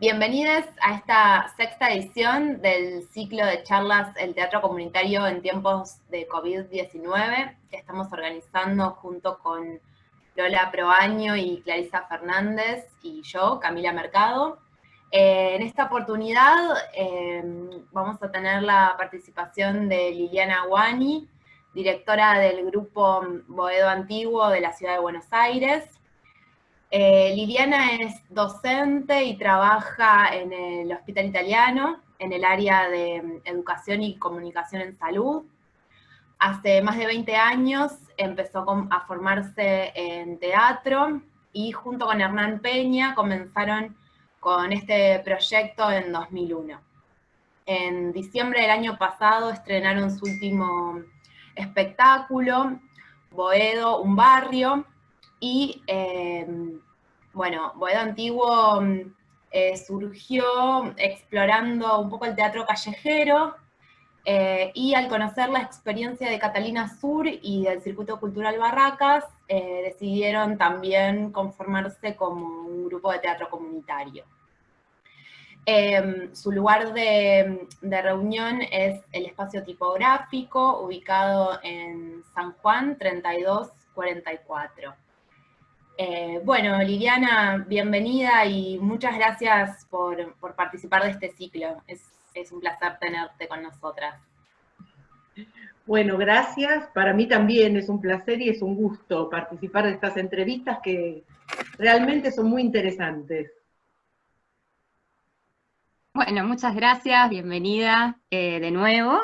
bienvenidos a esta sexta edición del ciclo de charlas El Teatro Comunitario en tiempos de COVID-19 que estamos organizando junto con Lola Proaño y Clarisa Fernández y yo, Camila Mercado. Eh, en esta oportunidad eh, vamos a tener la participación de Liliana Guani, directora del grupo Boedo Antiguo de la Ciudad de Buenos Aires, eh, Liliana es docente y trabaja en el Hospital Italiano, en el área de mm, Educación y Comunicación en Salud. Hace más de 20 años empezó a formarse en teatro y junto con Hernán Peña comenzaron con este proyecto en 2001. En diciembre del año pasado estrenaron su último espectáculo, Boedo, un barrio, y eh, bueno, Boedo Antiguo mm, eh, surgió explorando un poco el teatro callejero, eh, y al conocer la experiencia de Catalina Sur y del Circuito Cultural Barracas, decidieron también conformarse como un grupo de teatro comunitario. Em, su lugar de, de, reunión es el espacio tipográfico, ubicado en San Juan 3244. Eh, bueno, Liliana, bienvenida y muchas gracias por, participar de este ciclo. Es, un placer tenerte con nosotras. Bueno, gracias. Para mí también es un placer y es un gusto participar de estas entrevistas que realmente son muy interesantes. Bueno, muchas gracias, bienvenida eh, de nuevo.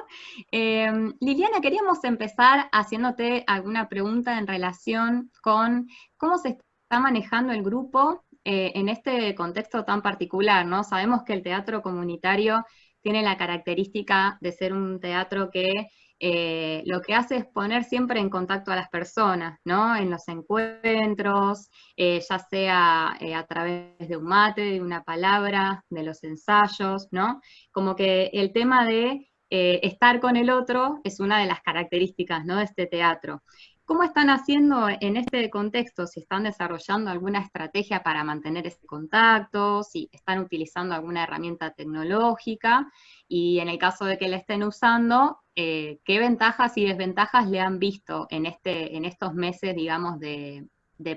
Eh, Liliana, queríamos empezar haciéndote alguna pregunta en relación con cómo se está manejando el grupo eh, en este contexto tan particular, ¿no? Sabemos que el teatro comunitario tiene la característica de ser un teatro que eh, lo que hace es poner siempre en contacto a las personas, ¿no? En los encuentros, eh, ya sea a través de un mate, de una palabra, de los ensayos, ¿no? Como que el tema de estar con el otro es una de las características, ¿no? De este teatro. ¿Cómo están haciendo en este contexto? Si están desarrollando alguna estrategia para mantener ese contacto, si están utilizando alguna herramienta tecnológica, y en el caso de que la estén usando, eh, ¿qué ventajas y desventajas le han visto en, este, en estos meses, digamos, de,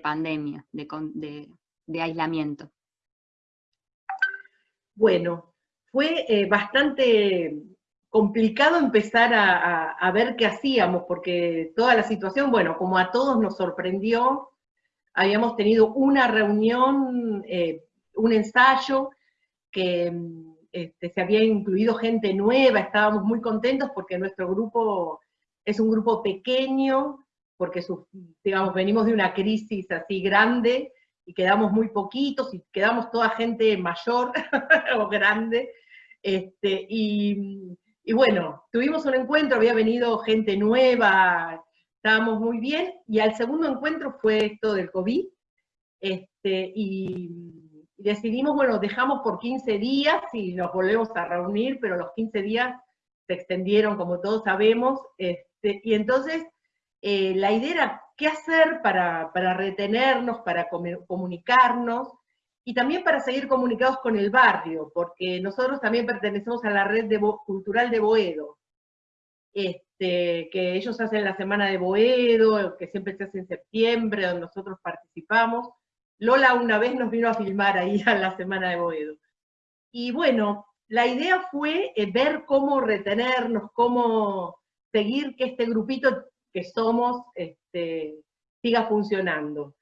pandemia, de, aislamiento? Bueno, fue eh, bastante complicado empezar a, ver qué hacíamos, porque toda la situación, bueno, como a todos nos sorprendió, habíamos tenido una reunión, eh, un ensayo, que este, se había incluido gente nueva, estábamos muy contentos porque nuestro grupo es un grupo pequeño, porque digamos, venimos de una crisis así grande, y quedamos muy poquitos, y quedamos toda gente mayor o grande, este, y bueno, tuvimos un encuentro, había venido gente nueva, estábamos muy bien, y al segundo encuentro fue esto del COVID, este, y, decidimos, bueno, dejamos por 15 días y nos volvemos a reunir, pero los 15 días se extendieron, como todos sabemos, este, y entonces eh, la idea era qué hacer para, para retenernos, para comunicarnos, y también para seguir comunicados con el barrio, porque nosotros también pertenecemos a la red cultural de Boedo, este, que ellos hacen la Semana de Boedo, que siempre se hace en septiembre, donde nosotros participamos. Lola una vez nos vino a filmar ahí a la Semana de Boedo. Y bueno, la idea fue eh, ver cómo retenernos, cómo seguir que este grupito que somos este, siga funcionando.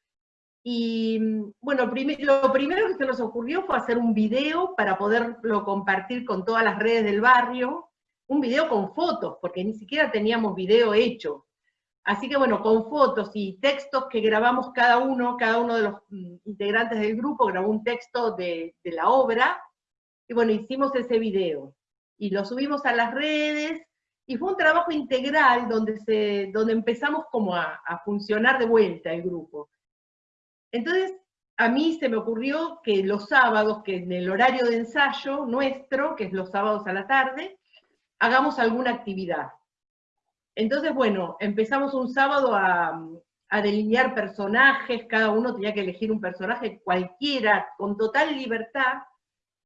Y bueno, lo primero que se nos ocurrió fue hacer un video para poderlo compartir con todas las redes del barrio, un video con fotos, porque ni siquiera teníamos video hecho. Así que bueno, con fotos y textos que grabamos cada uno, cada uno de los mm, integrantes del grupo grabó un texto de, la obra, y bueno, hicimos ese video. Y lo subimos a las redes, y fue un trabajo integral donde, donde empezamos como a funcionar de vuelta el grupo entonces, a mí se me ocurrió que los sábados, que en el horario de ensayo nuestro, que es los sábados a la tarde, hagamos alguna actividad. Entonces, bueno, empezamos un sábado a, delinear personajes, cada uno tenía que elegir un personaje cualquiera, con total libertad,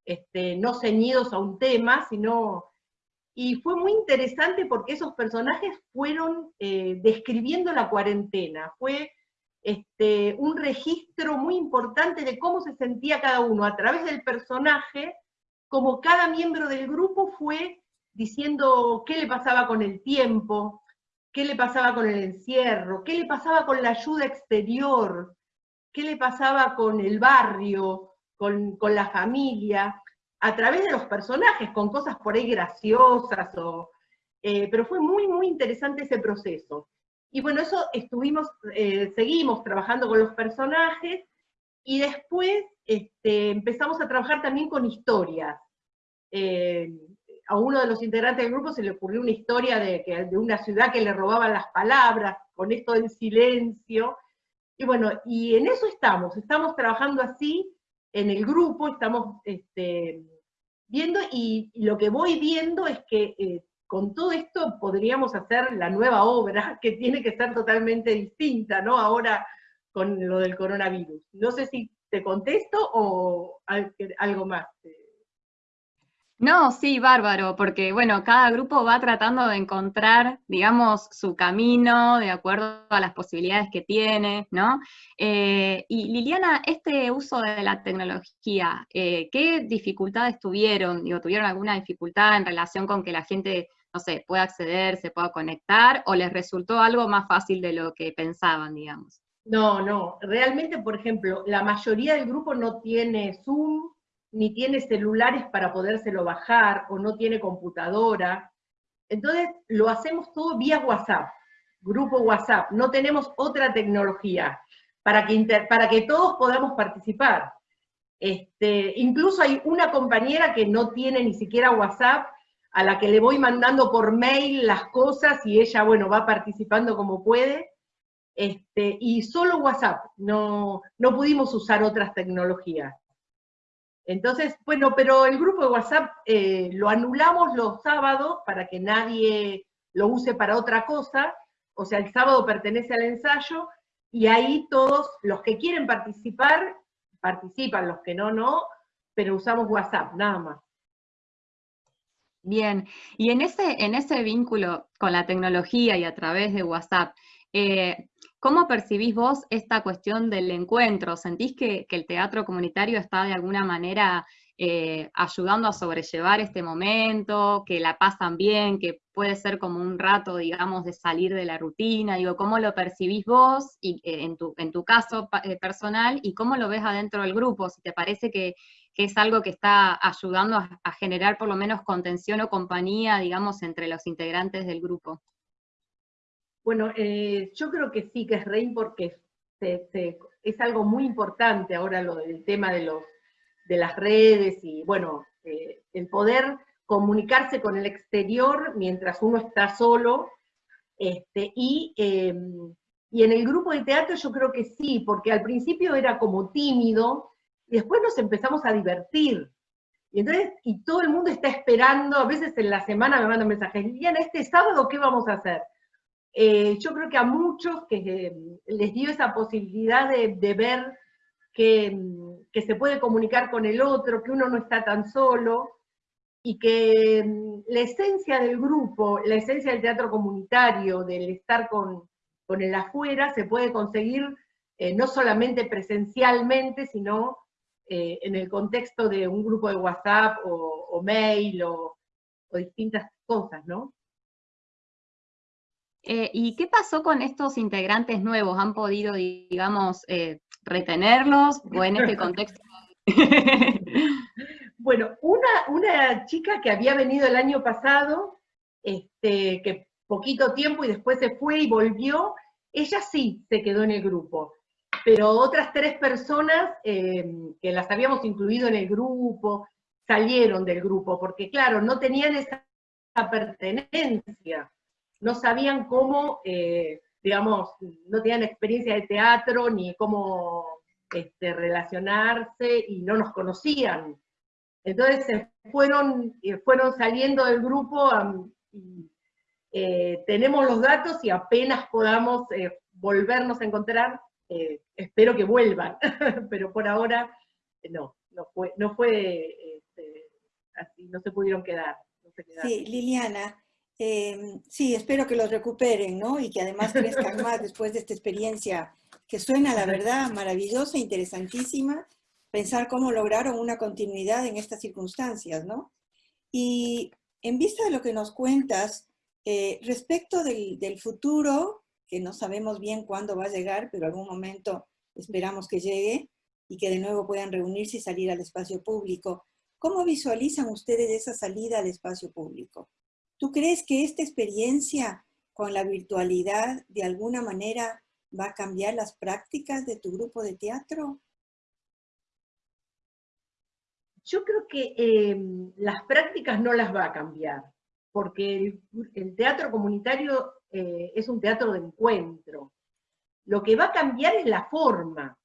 este, no ceñidos a un tema, sino... Y fue muy interesante porque esos personajes fueron eh, describiendo la cuarentena, fue este, un registro muy importante de cómo se sentía cada uno a través del personaje, como cada miembro del grupo fue diciendo qué le pasaba con el tiempo, qué le pasaba con el encierro, qué le pasaba con la ayuda exterior, qué le pasaba con el barrio, con, la familia, a través de los personajes, con cosas por ahí graciosas, o, eh, pero fue muy, muy interesante ese proceso. Y bueno, eso estuvimos, eh, seguimos trabajando con los personajes, y después este, empezamos a trabajar también con historias. Eh, a uno de los integrantes del grupo se le ocurrió una historia de, de una ciudad que le robaban las palabras, con esto del silencio. Y bueno, y en eso estamos, estamos trabajando así en el grupo, estamos este, viendo, y, lo que voy viendo es que eh, con todo esto podríamos hacer la nueva obra, que tiene que ser totalmente distinta, ¿no? Ahora con lo del coronavirus. No sé si te contesto o algo más. No, sí, bárbaro, porque bueno, cada grupo va tratando de encontrar, digamos, su camino de acuerdo a las posibilidades que tiene, ¿no? Eh, y Liliana, este uso de la tecnología, eh, ¿qué dificultades tuvieron? Digo, ¿tuvieron alguna dificultad en relación con que la gente, no sé, pueda acceder, se pueda conectar, o les resultó algo más fácil de lo que pensaban, digamos? No, no, realmente, por ejemplo, la mayoría del grupo no tiene Zoom, ni tiene celulares para podérselo bajar, o no tiene computadora. Entonces, lo hacemos todo vía WhatsApp, grupo WhatsApp, no tenemos otra tecnología para que, para que todos podamos participar. Este, incluso hay una compañera que no tiene ni siquiera WhatsApp, a la que le voy mandando por mail las cosas y ella, bueno, va participando como puede. Este, y solo WhatsApp, no, no pudimos usar otras tecnologías. Entonces, bueno, pero el grupo de WhatsApp eh, lo anulamos los sábados para que nadie lo use para otra cosa, o sea, el sábado pertenece al ensayo, y ahí todos los que quieren participar, participan, los que no, no, pero usamos WhatsApp, nada más. Bien, y en ese, en ese vínculo con la tecnología y a través de WhatsApp, eh, ¿Cómo percibís vos esta cuestión del encuentro? ¿Sentís que, el teatro comunitario está de alguna manera eh, ayudando a sobrellevar este momento, que la pasan bien, que puede ser como un rato, digamos, de salir de la rutina? Digo, ¿cómo lo percibís vos y, eh, en, tu, en tu caso eh, personal y cómo lo ves adentro del grupo? Si te parece que, es algo que está ayudando a generar por lo menos contención o compañía, digamos, entre los integrantes del grupo. Bueno, eh, yo creo que sí, que es rey porque es algo muy importante ahora lo del tema de, los, de las redes y, bueno, eh, el poder comunicarse con el exterior mientras uno está solo, este, y, em, y en el grupo de teatro yo creo que sí, porque al principio era como tímido, y después nos empezamos a divertir, y entonces, y todo el mundo está esperando, a veces en la semana me mandan mensajes, Liliana, este sábado, ¿qué vamos a hacer? Eh, yo creo que a muchos que eh, les dio esa posibilidad de, ver que, se puede comunicar con el otro, que uno no está tan solo, y que mm, la esencia del grupo, la esencia del teatro comunitario, del estar con, el afuera, se puede conseguir eh, no solamente presencialmente, sino en el contexto de un grupo de WhatsApp o, mail o distintas cosas, ¿no? Eh, ¿Y qué pasó con estos integrantes nuevos? ¿Han podido, digamos, eh, retenerlos o en este contexto? bueno, una, chica que había venido el año pasado, este, que poquito tiempo y después se fue y volvió, ella sí se quedó en el grupo. Pero otras tres personas em, que las habíamos incluido en el grupo, salieron del grupo, porque claro, no tenían esa pertenencia no sabían cómo, eh, digamos, no tenían experiencia de teatro ni cómo este, relacionarse y no nos conocían. Entonces se fueron, eh, fueron saliendo del grupo, eh, tenemos los datos y apenas podamos volvernos a encontrar, espero que vuelvan, pero por ahora no, no fue, no fue este, así, no se pudieron quedar. sí, Liliana, em, sí, espero que los recuperen, ¿no? Y que además crezcan más después de esta experiencia que suena, la verdad, maravillosa, interesantísima, pensar cómo lograron una continuidad en estas circunstancias, ¿no? Y en vista de lo que nos cuentas, eh, respecto del, del, futuro, que no sabemos bien cuándo va a llegar, pero algún momento esperamos que llegue y que de nuevo puedan reunirse y salir al espacio público. ¿Cómo visualizan ustedes esa salida al espacio público? ¿Tú crees que esta experiencia con la virtualidad de alguna manera va a cambiar las prácticas de tu grupo de teatro? Yo creo que em, las prácticas no las va a cambiar, porque el, teatro comunitario eh, es un teatro de encuentro. Lo que va a cambiar es la forma.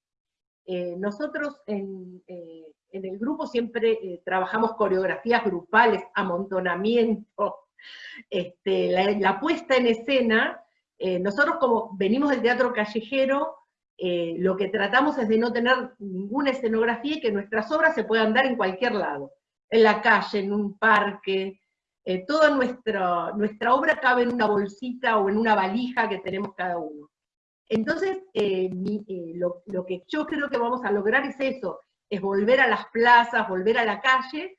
Eh, nosotros en, eh, el grupo siempre trabajamos coreografías grupales, amontonamiento, este, la, puesta en escena. nosotros como venimos del teatro callejero, eh, lo que tratamos es de no tener ninguna escenografía y que nuestras obras se puedan dar en cualquier lado, en la calle, en un parque, eh, toda nuestra, nuestra obra cabe en una bolsita o en una valija que tenemos cada uno. Entonces, eh, lo, lo, que yo creo que vamos a lograr es eso, es volver a las plazas, volver a la calle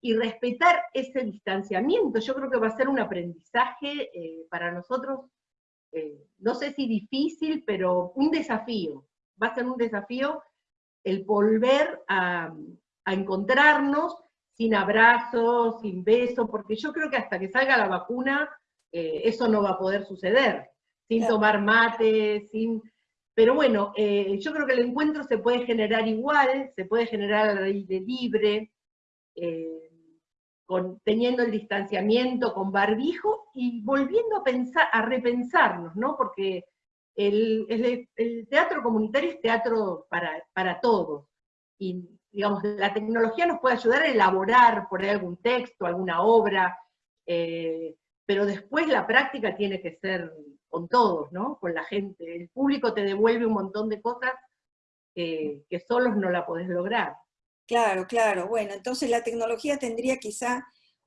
y respetar ese distanciamiento. Yo creo que va a ser un aprendizaje para nosotros eh, no sé si difícil, pero un desafío. Va a ser un desafío el volver a, encontrarnos sin abrazos, sin besos, porque yo creo que hasta que salga la vacuna, eh, eso no va a poder suceder, sin tomar mate, sin... Pero bueno, eh, yo creo que el encuentro se puede generar igual, se puede generar al aire libre, teniendo el distanciamiento, con barbijo, y volviendo a pensar, a repensarnos, ¿no? Porque el, teatro comunitario es teatro para, para todos. Y, digamos, la tecnología nos puede ayudar a elaborar por ahí algún texto, alguna obra, eh, pero después la práctica tiene que ser con todos, ¿no? Con la gente. El público te devuelve un montón de cosas que solos no la podés lograr. Claro, claro. Bueno, entonces la tecnología tendría quizá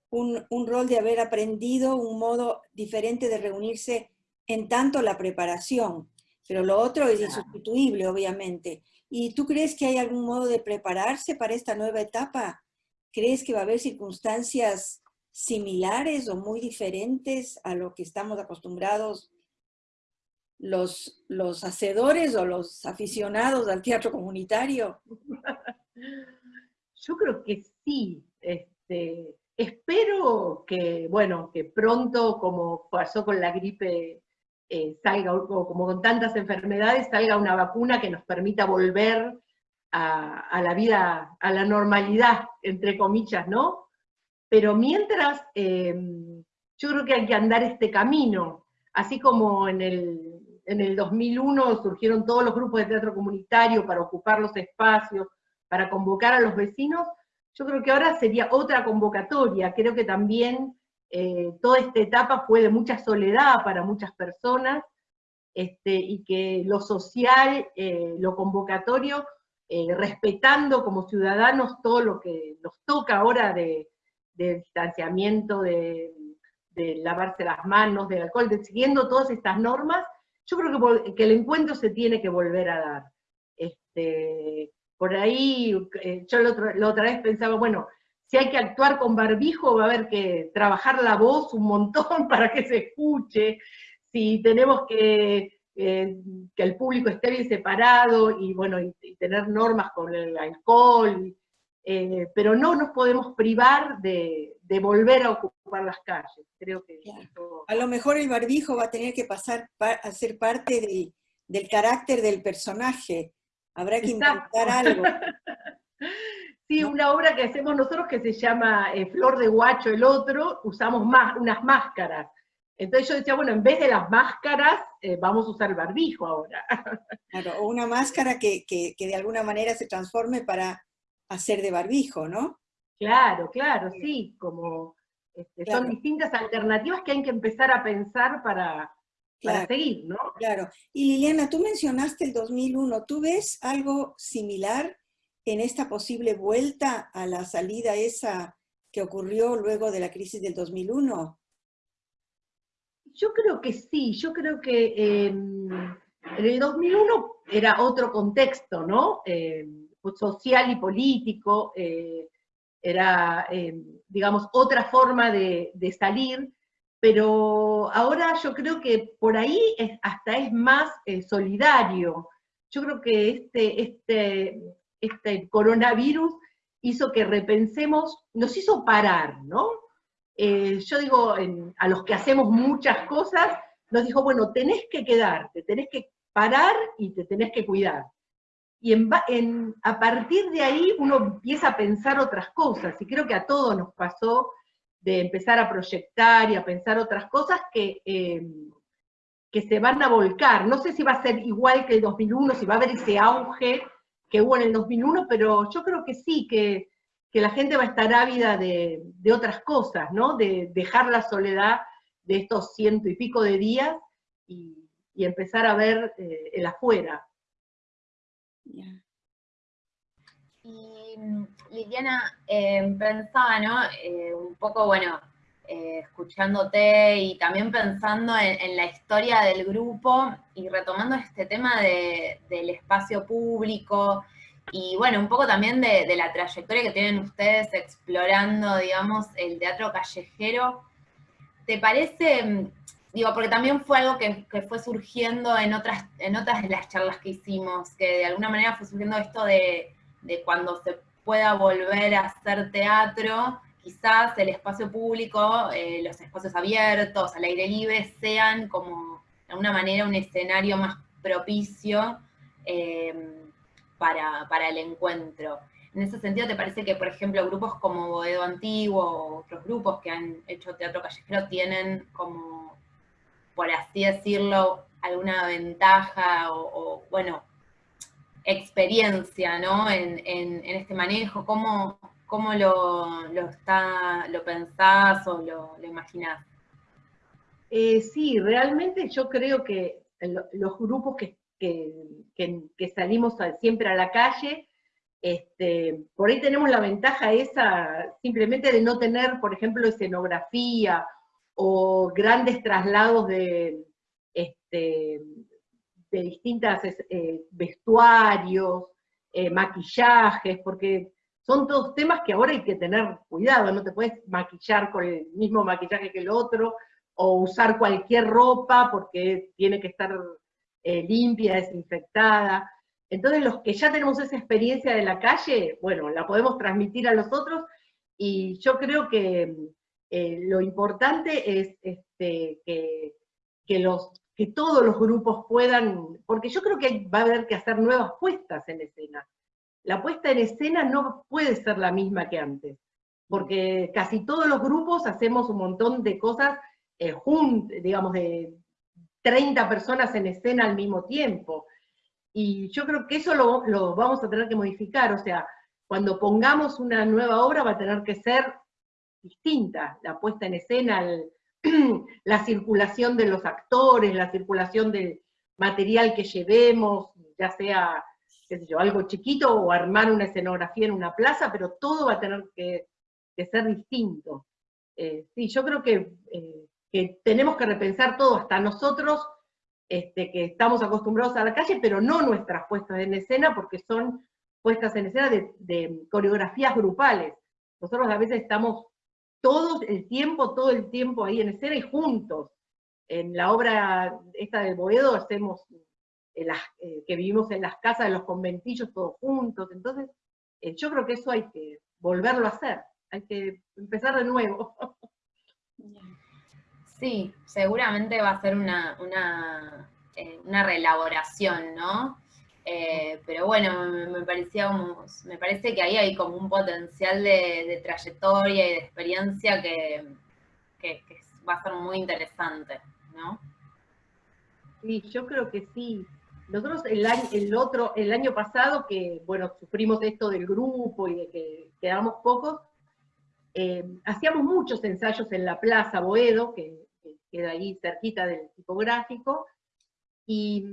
un, rol de haber aprendido un modo diferente de reunirse en tanto la preparación, pero lo otro es insustituible, obviamente. ¿Y tú crees que hay algún modo de prepararse para esta nueva etapa? ¿Crees que va a haber circunstancias similares o muy diferentes a lo que estamos acostumbrados los, los hacedores o los aficionados al teatro comunitario? Yo creo que sí. Este, espero que, bueno, que pronto, como pasó con la gripe, eh, salga, o como con tantas enfermedades, salga una vacuna que nos permita volver a, la vida, a la normalidad, entre comillas, ¿no? Pero mientras, em, yo creo que hay que andar este camino, así como en el, en el 2001 surgieron todos los grupos de teatro comunitario para ocupar los espacios, para convocar a los vecinos, yo creo que ahora sería otra convocatoria, creo que también eh, toda esta etapa fue de mucha soledad para muchas personas, este, y que lo social, eh, lo convocatorio, eh, respetando como ciudadanos todo lo que nos toca ahora de, distanciamiento, de, lavarse las manos, del alcohol, de, siguiendo todas estas normas, yo creo que, el encuentro se tiene que volver a dar. Este, por ahí, eh, yo la otra, vez pensaba, bueno, si hay que actuar con barbijo, va a haber que trabajar la voz un montón para que se escuche, si tenemos que, eh, que el público esté bien separado, y bueno, y, tener normas con el alcohol, eh, pero no nos podemos privar de, volver a ocupar las calles. Creo que A lo mejor el barbijo va a tener que pasar a ser parte del carácter del personaje, Habrá que inventar algo. Sí, una obra que hacemos nosotros que se llama eh, Flor de Guacho, el otro, usamos más, unas máscaras. Entonces yo decía, bueno, en vez de las máscaras, eh, vamos a usar el barbijo ahora. Claro, o una máscara que, de alguna manera se transforme para hacer de barbijo, ¿no? Claro, claro, sí, como este, son distintas alternativas que hay que empezar a pensar para, para seguir, ¿no? Claro. Y Liliana, tú mencionaste el 2001, ¿tú ves algo similar en esta posible vuelta a la salida esa que ocurrió luego de la crisis del 2001? Yo creo que sí, yo creo que em, en el 2001 era otro contexto, ¿no? Em, social y político, eh, era, em, digamos, otra forma de, salir, pero ahora yo creo que por ahí hasta es más eh, solidario. Yo creo que este, este, este coronavirus hizo que repensemos, nos hizo parar, ¿no? Eh, yo digo, a los que hacemos muchas cosas, nos dijo, bueno, tenés que quedarte, tenés que parar y te tenés que cuidar. Y a partir de ahí uno empieza a pensar otras cosas, y creo que a todos nos pasó de empezar a proyectar y a pensar otras cosas que, em, que se van a volcar. No sé si va a ser igual que el 2001, si va a haber ese auge que hubo en el 2001, pero yo creo que sí, que, la gente va a estar ávida de, otras cosas, ¿no? De dejar la soledad de estos ciento y pico de días y, empezar a ver eh, el afuera. Y Liliana, eh, pensaba, ¿no? Eh, un poco, bueno, eh, escuchándote y también pensando en, la historia del grupo y retomando este tema del espacio público y bueno, un poco también de, la trayectoria que tienen ustedes explorando, digamos, el teatro callejero. ¿Te parece, digo, porque también fue algo que, fue surgiendo en otras, en otras de las charlas que hicimos, que de alguna manera fue surgiendo esto de, de cuando se pueda volver a hacer teatro, quizás el espacio público, eh, los espacios abiertos, al aire libre, sean como de alguna manera un escenario más propicio eh, para, el encuentro. En ese sentido, ¿te parece que, por ejemplo, grupos como Boedo Antiguo o otros grupos que han hecho teatro callejero tienen como, por así decirlo, alguna ventaja o, bueno, experiencia ¿no? en, este manejo? ¿Cómo, ¿Cómo lo, está, lo pensás o lo, lo imaginás? Eh, sí, realmente yo creo que los grupos que, salimos siempre a la calle, este, por ahí tenemos la ventaja esa simplemente de no tener, por ejemplo, escenografía o grandes traslados de, este, de distintos eh, vestuarios, eh, maquillajes, porque son todos temas que ahora hay que tener cuidado, no te puedes maquillar con el mismo maquillaje que el otro, o usar cualquier ropa porque tiene que estar eh, limpia, desinfectada. Entonces los que ya tenemos esa experiencia de la calle, bueno, la podemos transmitir a los otros, y yo creo que lo importante es este, que, los, que todos los grupos puedan, porque yo creo que va a haber que hacer nuevas puestas en escena la puesta en escena no puede ser la misma que antes, porque casi todos los grupos hacemos un montón de cosas eh, juntos, digamos, de 30 personas en escena al mismo tiempo. Y yo creo que eso lo, lo vamos a tener que modificar, o sea, cuando pongamos una nueva obra va a tener que ser distinta, la puesta en escena, la circulación de los actores, la circulación del material que llevemos, ya sea algo chiquito o armar una escenografía en una plaza, pero todo va a tener que, ser distinto. Eh, sí, yo creo eh, que, tenemos que repensar todo, hasta nosotros este, que estamos acostumbrados a la calle, pero no nuestras puestas en escena, porque son puestas en escena de, coreografías grupales. Nosotros a veces estamos todo el tiempo, todo el tiempo ahí en escena y juntos. En la obra esta de Boedo hacemos eh, que vivimos en las casas de los conventillos todos juntos. Entonces, eh, yo creo que eso hay que volverlo a hacer, hay que empezar de nuevo. Sí, seguramente va a ser una, una, eh, reelaboración, ¿no? Pero bueno, me, parecía me parece que ahí hay como un potencial de, trayectoria y de experiencia que, va a ser muy interesante, ¿no? Sí, yo creo que sí. Nosotros el año, otro, el año pasado, que bueno, sufrimos esto del grupo y de que quedamos pocos, eh, hacíamos muchos ensayos en la Plaza Boedo, que, queda ahí cerquita del tipográfico, y,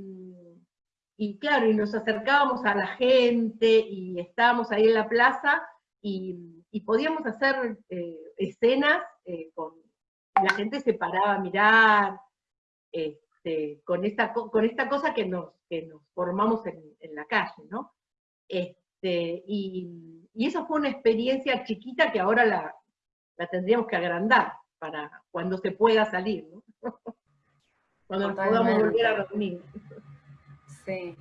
y, claro, y nos acercábamos a la gente, y estábamos ahí en la plaza, y, y podíamos hacer eh, escenas eh, con la gente se paraba a mirar, este, con, esta, con esta cosa que nos, que nos formamos en, la calle, ¿no? Este, y, eso fue una experiencia chiquita que ahora la, la, tendríamos que agrandar para cuando se pueda salir, ¿no? cuando podamos volver a reunir. Sí.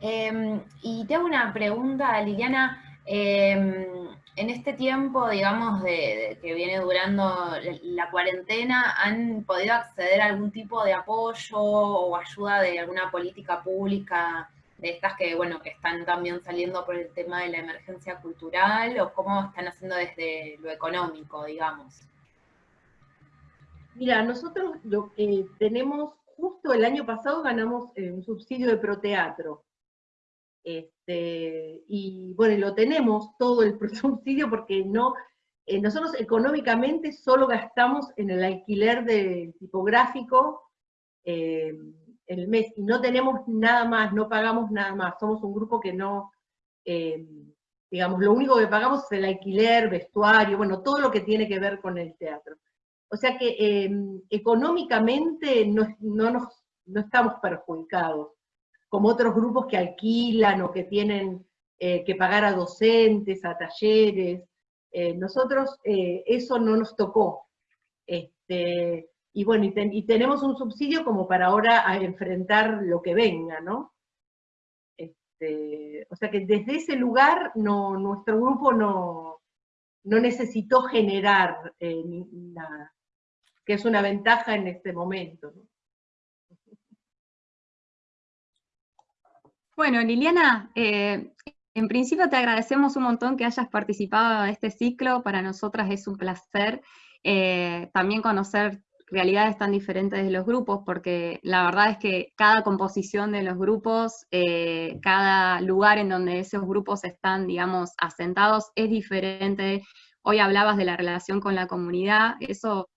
Em, y te hago una pregunta, Liliana. Em, en este tiempo, digamos, de, que viene durando la cuarentena, ¿han podido acceder a algún tipo de apoyo o ayuda de alguna política pública de estas que, bueno, que están también saliendo por el tema de la emergencia cultural o cómo están haciendo desde lo económico, digamos? Mira, nosotros lo que tenemos, justo el año pasado ganamos eh, un subsidio de proteatro. Este, y bueno, lo tenemos todo el subsidio porque no, eh, nosotros económicamente solo gastamos en el alquiler del tipográfico eh, el mes y no tenemos nada más, no pagamos nada más, somos un grupo que no, digamos, lo único que pagamos es el alquiler, vestuario, bueno, todo lo que tiene que ver con el teatro. O sea que económicamente no, no, no estamos perjudicados como otros grupos que alquilan o que tienen eh, que pagar a docentes, a talleres. Eh, nosotros eh, eso no nos tocó. Este, y bueno, y, tenemos un subsidio como para ahora enfrentar lo que venga, ¿no? Este, o sea que desde ese lugar no, nuestro grupo no, no necesitó generar nada, que es una ventaja en este momento. ¿no? Bueno, Liliana, eh, en principio te agradecemos un montón que hayas participado en este ciclo, para nosotras es un placer eh, también conocer realidades tan diferentes de los grupos, porque la verdad es que cada composición de los grupos, eh, cada lugar en donde esos grupos están, digamos, asentados es diferente. Hoy hablabas de la relación con la comunidad, eso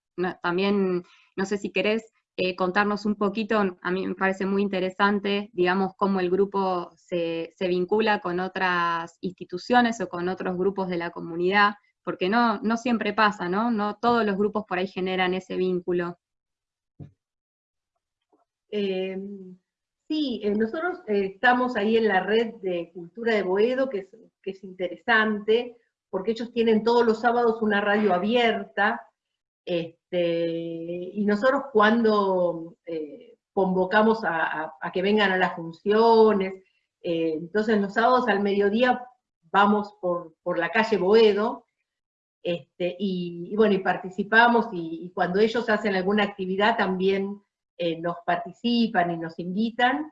también, no sé si querés eh, contarnos un poquito, a mí me parece muy interesante, digamos, cómo el grupo se, vincula con otras instituciones o con otros grupos de la comunidad, porque no, no siempre pasa, ¿no? No todos los grupos por ahí generan ese vínculo. Em, sí, eh, nosotros eh, estamos ahí en la red de Cultura de Boedo, que es, que es interesante, porque ellos tienen todos los sábados una radio abierta, este, y nosotros cuando eh, convocamos a, que vengan a las funciones, eh, entonces los sábados al mediodía vamos por, la calle Boedo, este, y, bueno, y participamos, y, cuando ellos hacen alguna actividad también eh, nos participan y nos invitan,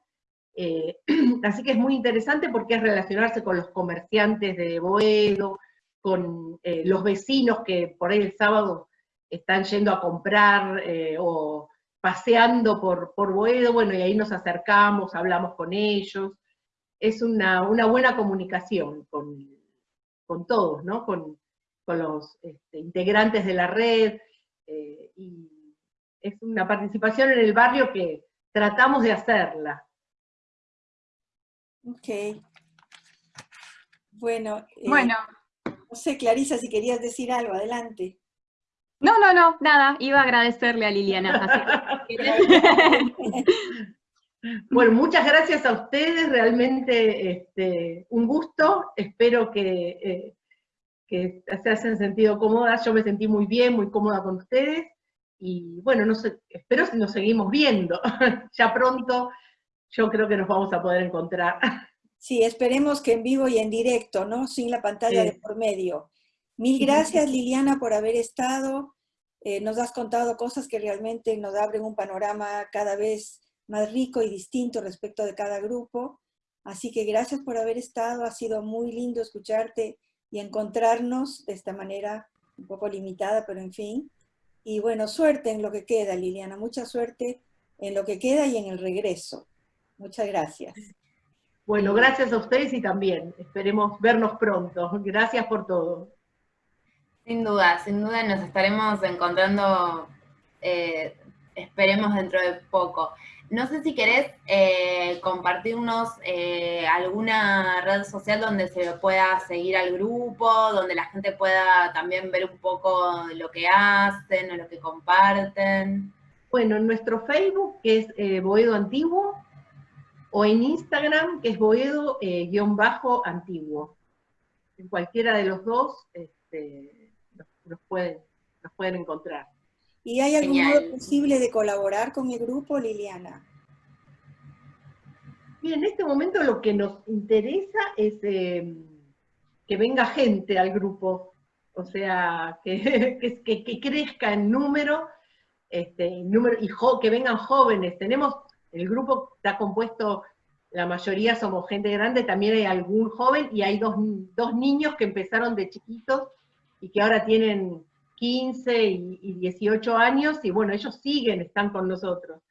así que es muy interesante porque es relacionarse con los comerciantes de Boedo, con los vecinos que por ahí el sábado están yendo a comprar eh, o paseando por, por Boedo, bueno, y ahí nos acercamos, hablamos con ellos. Es una, buena comunicación con, todos, ¿no? Con, los este, integrantes de la red, eh, y es una participación en el barrio que tratamos de hacerla. Ok. Bueno, eh, bueno. no sé, Clarisa, si querías decir algo, adelante. No, no, no, nada, iba a agradecerle a Liliana. bueno, muchas gracias a ustedes, realmente este, un gusto, espero que, eh, se hayan sentido cómodas, yo me sentí muy bien, muy cómoda con ustedes, y bueno, no sé, espero que nos seguimos viendo, ya pronto yo creo que nos vamos a poder encontrar. Sí, esperemos que en vivo y en directo, ¿no? Sin la pantalla de por medio. Mil gracias Liliana por haber estado. Eh, nos has contado cosas que realmente nos abren un panorama cada vez más rico y distinto respecto de cada grupo. Así que gracias por haber estado, ha sido muy lindo escucharte y encontrarnos de esta manera un poco limitada, pero en fin. Y bueno, suerte en lo que queda, Liliana, mucha suerte en lo que queda y en el regreso. Muchas gracias. Bueno, gracias a ustedes y también esperemos vernos pronto. Gracias por todo. Sin duda, sin duda nos estaremos encontrando, eh, esperemos dentro de poco. no sé si querés eh, compartirnos eh, alguna red social donde se pueda seguir al grupo, donde la gente pueda también ver un poco lo que hacen o lo que comparten. Bueno, en nuestro Facebook, que es Boedo Antiguo, o en Instagram, que es Boedo-Antiguo. en cualquiera de los dos este, los, pueden, pueden encontrar. ¿Y hay algún modo posible de colaborar con el grupo, Liliana? Bien, en este momento lo que nos interesa es em, que venga gente al grupo, o sea, que, que, que crezca en número este, número, y que vengan jóvenes. Tenemos, el grupo está compuesto, la mayoría somos gente grande, también hay algún joven y hay dos, niños que empezaron de chiquitos y que ahora tienen 15 y, 18 años y bueno, ellos siguen, están con nosotros.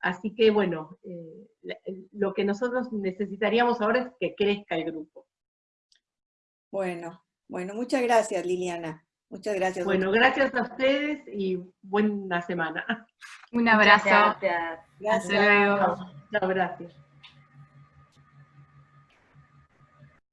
Así que bueno, eh, lo que nosotros necesitaríamos ahora es que crezca el grupo. Bueno, bueno, muchas gracias Liliana. Muchas gracias. Bueno, gracias a ustedes y buena semana. Un abrazo. gracias. Gracias. Chao, gracias.